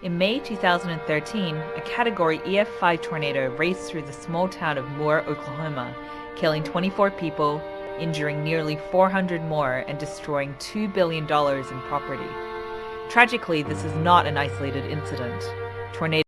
In May 2013, a Category EF5 tornado raced through the small town of Moore, Oklahoma, killing 24 people, injuring nearly 400 more, and destroying $2 billion in property. Tragically, this is not an isolated incident. Tornadoes